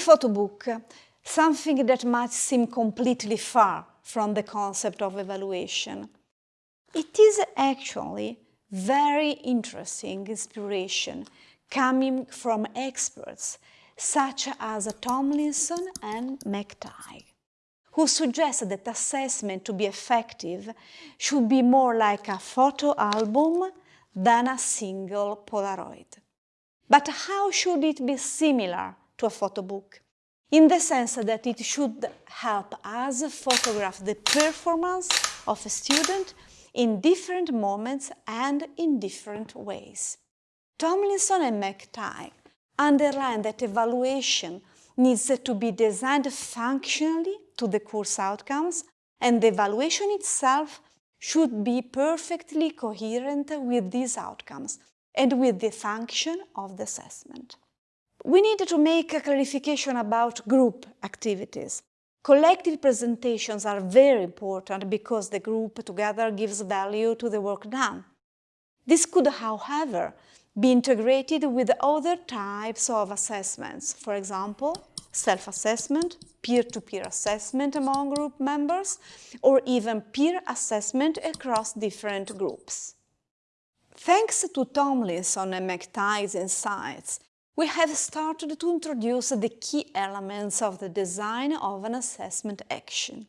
photo book, something that might seem completely far from the concept of evaluation. It is actually very interesting inspiration coming from experts such as Tomlinson and McTighe, who suggest that assessment to be effective should be more like a photo album than a single Polaroid. But how should it be similar to a photo book? In the sense that it should help us photograph the performance of a student in different moments and in different ways. Tomlinson and McTighe underline that evaluation needs to be designed functionally to the course outcomes and the evaluation itself should be perfectly coherent with these outcomes and with the function of the assessment. We needed to make a clarification about group activities. Collective presentations are very important because the group together gives value to the work done. This could, however, be integrated with other types of assessments, for example, self-assessment, peer-to-peer assessment among group members, or even peer assessment across different groups. Thanks to Tomlinson and McTighe's insights, we have started to introduce the key elements of the design of an assessment action.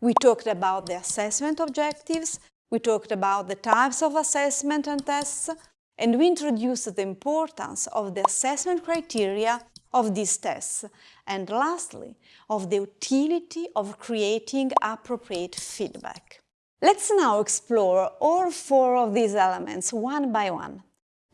We talked about the assessment objectives, we talked about the types of assessment and tests, and we introduced the importance of the assessment criteria of these tests, and lastly, of the utility of creating appropriate feedback. Let's now explore all four of these elements one by one.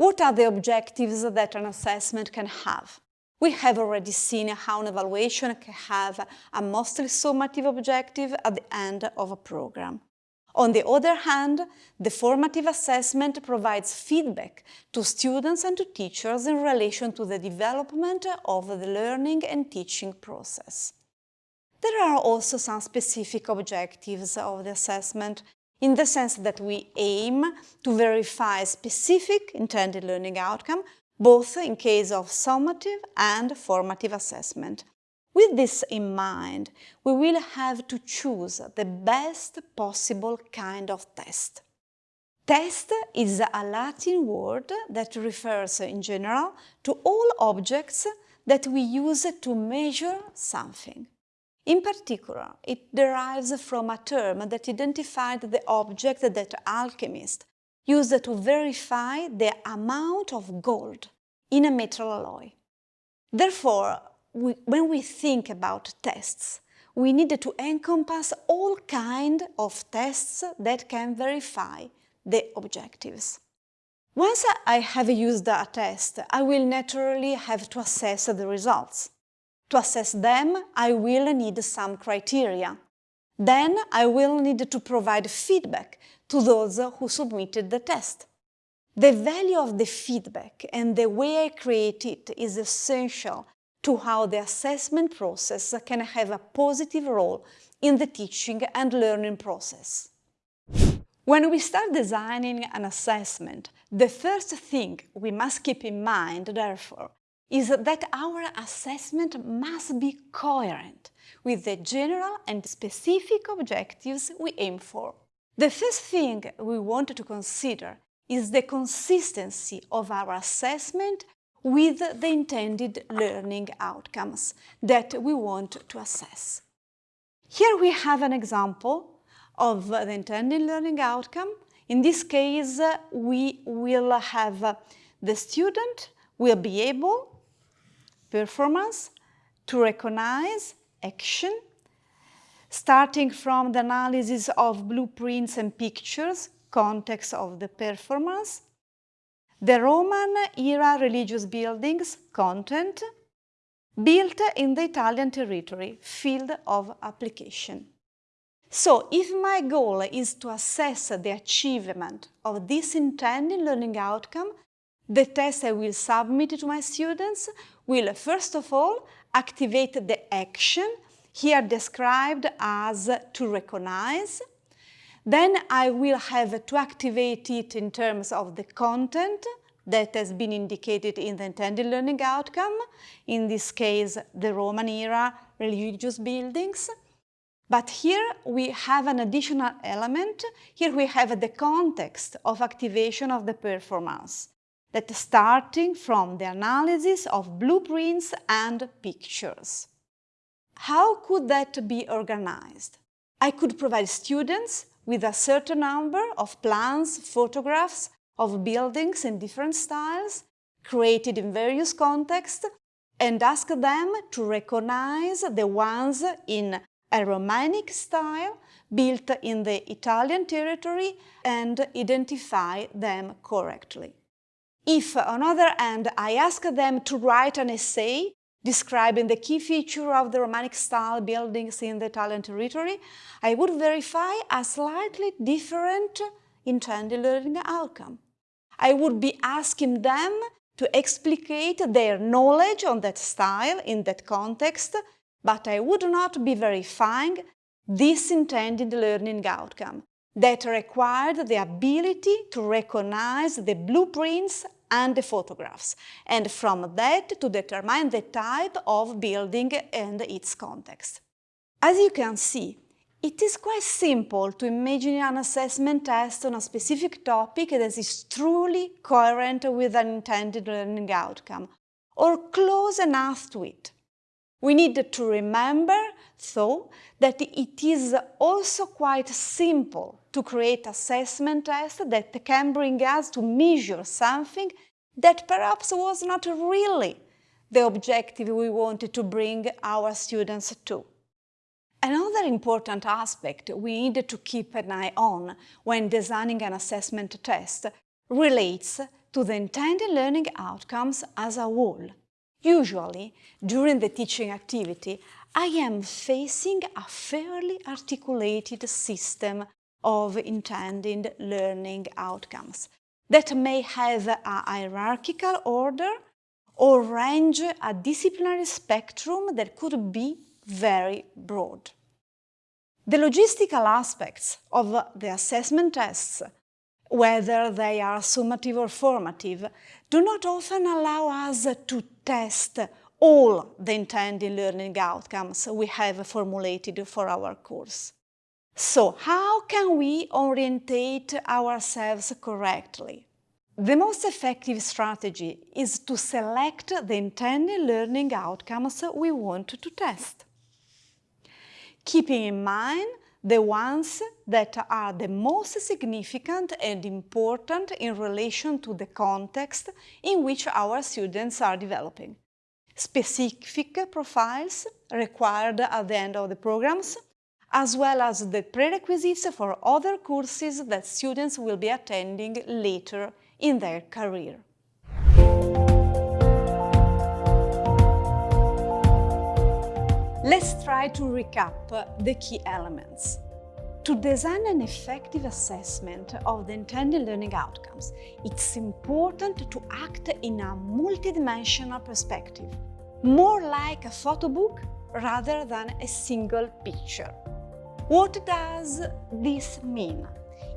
What are the objectives that an assessment can have? We have already seen how an evaluation can have a mostly summative objective at the end of a program. On the other hand, the formative assessment provides feedback to students and to teachers in relation to the development of the learning and teaching process. There are also some specific objectives of the assessment in the sense that we aim to verify specific intended learning outcome both in case of summative and formative assessment. With this in mind, we will have to choose the best possible kind of test. Test is a Latin word that refers in general to all objects that we use to measure something. In particular, it derives from a term that identified the object that alchemists used to verify the amount of gold in a metal alloy. Therefore, we, when we think about tests, we need to encompass all kind of tests that can verify the objectives. Once I have used a test, I will naturally have to assess the results. To assess them, I will need some criteria. Then I will need to provide feedback to those who submitted the test. The value of the feedback and the way I create it is essential to how the assessment process can have a positive role in the teaching and learning process. When we start designing an assessment, the first thing we must keep in mind, therefore, is that our assessment must be coherent with the general and specific objectives we aim for. The first thing we want to consider is the consistency of our assessment with the intended learning outcomes that we want to assess. Here we have an example of the intended learning outcome. In this case, we will have the student will be able, performance, to recognize action, starting from the analysis of blueprints and pictures, context of the performance, the Roman-era religious buildings content built in the Italian territory, field of application. So, if my goal is to assess the achievement of this intended learning outcome, the test I will submit to my students will first of all activate the action, here described as to recognize, then I will have to activate it in terms of the content, that has been indicated in the intended learning outcome, in this case the Roman era religious buildings. But here we have an additional element. Here we have the context of activation of the performance, that starting from the analysis of blueprints and pictures. How could that be organized? I could provide students with a certain number of plans, photographs of buildings in different styles, created in various contexts, and ask them to recognize the ones in a Romanic style built in the Italian territory and identify them correctly. If, on the other hand, I ask them to write an essay describing the key feature of the Romanic style buildings in the Italian territory, I would verify a slightly different intended learning outcome. I would be asking them to explicate their knowledge on that style in that context, but I would not be verifying this intended learning outcome that required the ability to recognize the blueprints and the photographs, and from that to determine the type of building and its context. As you can see, it is quite simple to imagine an assessment test on a specific topic that is truly coherent with an intended learning outcome, or close enough to it. We need to remember, though, that it is also quite simple to create assessment tests that can bring us to measure something that perhaps was not really the objective we wanted to bring our students to. Another important aspect we need to keep an eye on when designing an assessment test relates to the intended learning outcomes as a whole. Usually, during the teaching activity, I am facing a fairly articulated system of intended learning outcomes that may have a hierarchical order or range a disciplinary spectrum that could be very broad. The logistical aspects of the assessment tests, whether they are summative or formative, do not often allow us to test all the intended learning outcomes we have formulated for our course. So, how can we orientate ourselves correctly? The most effective strategy is to select the intended learning outcomes we want to test. Keeping in mind the ones that are the most significant and important in relation to the context in which our students are developing. Specific profiles required at the end of the programs, as well as the prerequisites for other courses that students will be attending later in their career. Let's try to recap the key elements. To design an effective assessment of the intended learning outcomes, it's important to act in a multidimensional perspective, more like a photo book rather than a single picture. What does this mean?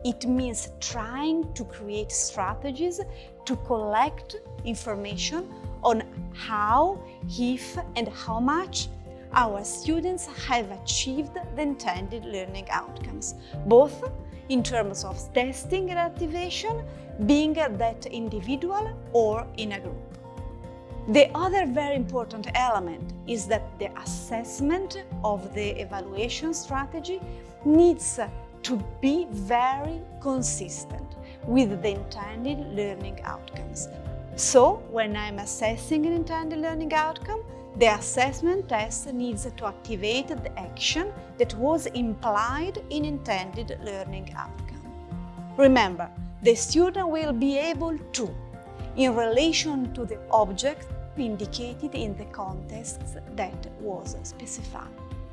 It means trying to create strategies to collect information on how, if and how much our students have achieved the intended learning outcomes, both in terms of testing and activation, being that individual or in a group. The other very important element is that the assessment of the evaluation strategy needs to be very consistent with the intended learning outcomes. So, when I'm assessing an intended learning outcome, the assessment test needs to activate the action that was implied in intended learning outcome. Remember, the student will be able to, in relation to the object indicated in the context that was specified.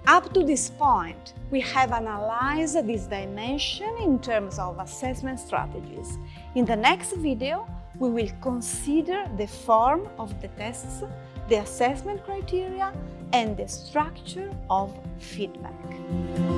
Up to this point, we have analyzed this dimension in terms of assessment strategies. In the next video, we will consider the form of the tests, the assessment criteria, and the structure of feedback.